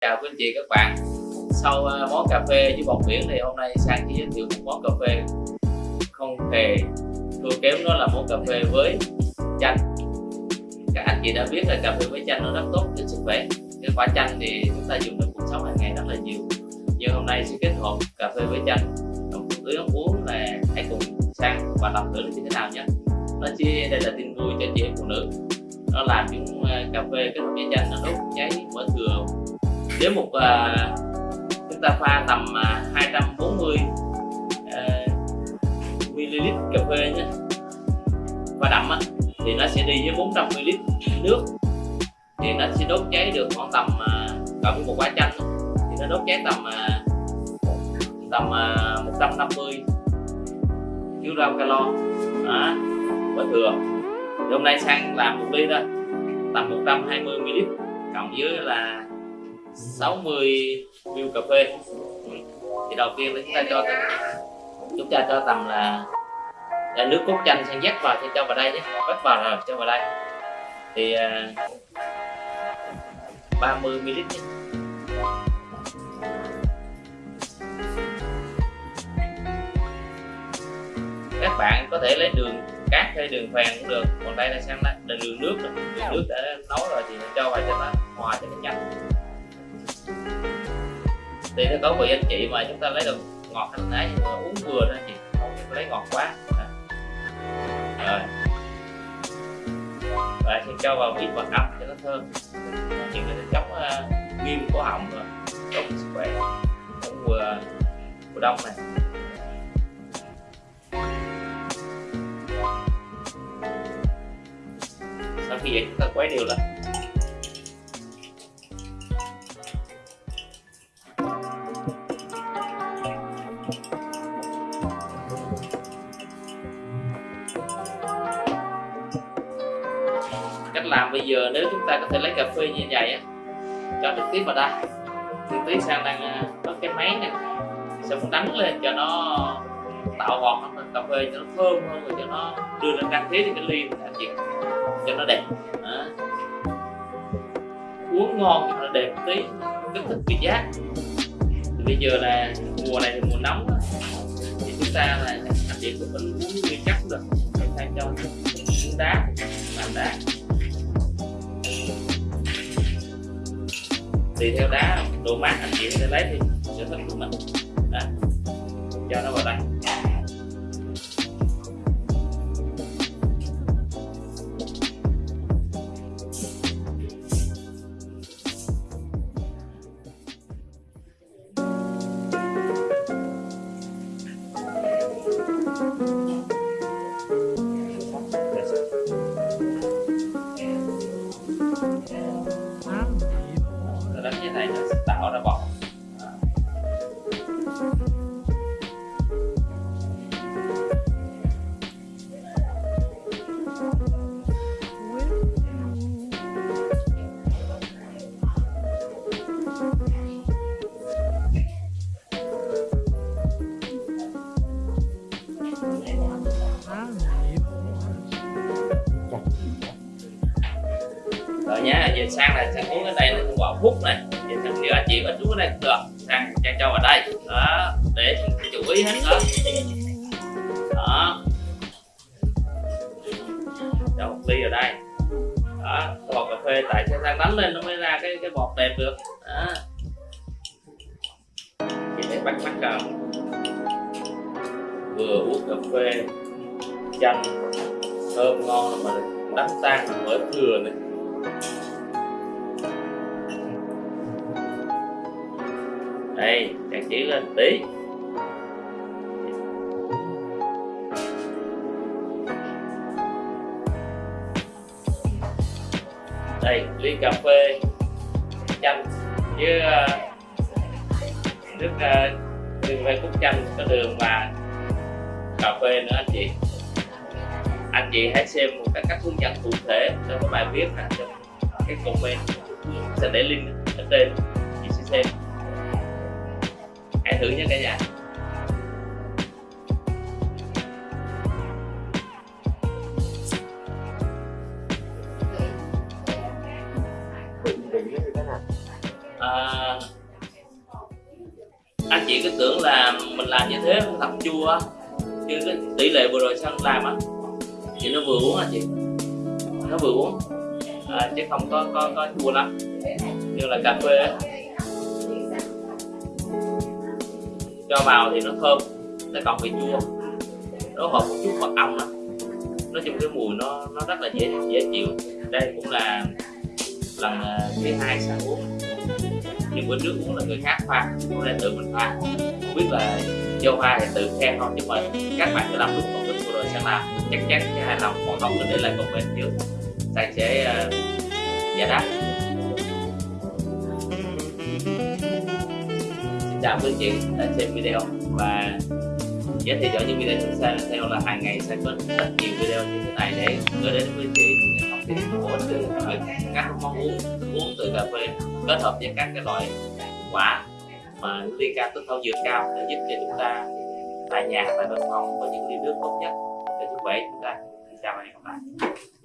chào quý anh chị, các bạn. Sau ờ, món cà phê với bột biển thì hôm nay sang chỉ giới thiệu một món cà phê không hề thua kém, đó là món cà phê với chanh. Các anh chị đã biết là cà phê với chanh nó rất tốt cho sức khỏe. Cái quả chanh thì chúng ta dùng trong cuộc sống hàng ngày rất là nhiều. Nhưng hôm nay sẽ kết hợp cà phê với chanh. Trong tưới ống uống là hãy cùng sang và đọc thử như thế nào nhé. Nó chia đây là tin vui cho chị em phụ nữ. Nó làm những ờ, cà phê kết hợp với chanh nó đốt cháy mỡ thừa nếu một uh, chúng ta pha tầm uh, 240 uh, ml cà phê nhé. Và đậm á, thì nó sẽ đi với 400 ml nước. Thì nó sẽ đốt cháy được khoảng tầm à, uh, cộng một quả chanh thì nó đốt cháy tầm à, tầm 150 kg calo. Đó và thừa. Thì hôm nay sang làm một ly đó tầm 120 ml cộng với là 60 ml cà phê. Ừ. Thì đầu tiên là chúng ta cho chúng ta cho tầm là, là nước cốt chanh sang dắt vào cho vào đây nhé. Vắt vào rồi cho vào đây. Thì à, uh, 30 ml nhé. Các bạn có thể lấy đường cát hay đường phèn cũng được. Còn đây là sang là đường nước này. đường nước đã nấu rồi thì cho vào cho nó hòa cho nó nhanh thì nó có vị anh chị mà chúng ta lấy được ngọt hay nấy uống vừa thôi anh chị không lấy ngọt quá. Dạ. Rồi. Và sẽ cho vào vị mật ong cho nó thơm. Những cái chống à, uh, viêm cổ họng rồi tốt sức khỏe. Trong mùa mùa đông này. Sau khi vậy chúng ta quấy đều lại. Làm bây giờ nếu chúng ta có thể lấy cà phê như vậy á, cho trực tiếp vào đây thì tí sang đang à, có cái máy này sẽ muốn đánh lên cho nó tạo ngọt cà phê cho nó thơm hơn rồi cho nó đưa lên căn thế thì cái ly anh chị cho nó đẹp à. uống ngon cho nó đẹp tí, kích thích vị giác thì bây giờ là mùa này thì mùa nóng đó. thì chúng ta là anh chị cũng uống nguyên chắc được để thay cho đá làm đá tùy theo đá độ mát anh chị sẽ lấy thì sẽ thích của mình đó. cho nó vào đây đánh rồi nhá, giờ sang này sang uống cái đây là quả phúc này. Giờ sang nếu anh chị ít uống cái đây cũng được. Sang trang cho vào đây. Đó, để chú ý hết, đó. Đó. Cho một ly ở đây. Đó, cái bọt cà phê tại sao sang đánh lên nó mới ra cái cái bọt đẹp được. Đó. Chị thấy bắt mắt không? Vừa uống cà phê, chanh, thơm ngon mà đánh tan mới thừa này đây trang trí lên tí. Đây, ly cà phê chanh với ờ, nước ờ, đường phê cúc chanh có đường và cà phê nữa anh chị. Anh chị hãy xem một cái cách hướng dẫn cụ thể trong cái bài viết này cái comment sẽ để link ở trên chị sẽ xem. Hãy thử nhé cả nhà. À, anh chị cứ tưởng là mình làm như thế nó thật chua chứ cái tỷ lệ vừa rồi sang làm á? Thì nó vừa uống anh chị? Nó vừa uống à, chứ không có có có chua lắm. Như là cà phê ấy. cho vào thì nó thơm nó còn bị chua. Nó hợp một chút mật ong đó nói chung cái mùi nó nó rất là dễ dễ chịu. Đây cũng là lần à, thứ hai sang uống. Nhưng bữa trước uống là người khác pha hôm nay tự mình pha. Không biết là vô pha thì tự khen không nhưng mà các bạn sẽ làm đúng công thức của đội sẽ làm. Chắc chắn sẽ hài lòng còn không thì để lại comment trước sang sẽ uh, giải đáp xin chào quý anh chị đã xem video. Và nhớ theo dõi những video chúng ta theo là hàng ngày sẽ có rất nhiều video như thế này để gửi đến quý anh chị những thông tin ích từ các món uống uống từ cà phê kết hợp với các cái loại quả mà liên can tới thảo dược cao để giúp cho chúng ta tại nhà tại văn phòng có những ly nước tốt nhất. Để sức khỏe chúng ta xin chào và hẹn gặp lại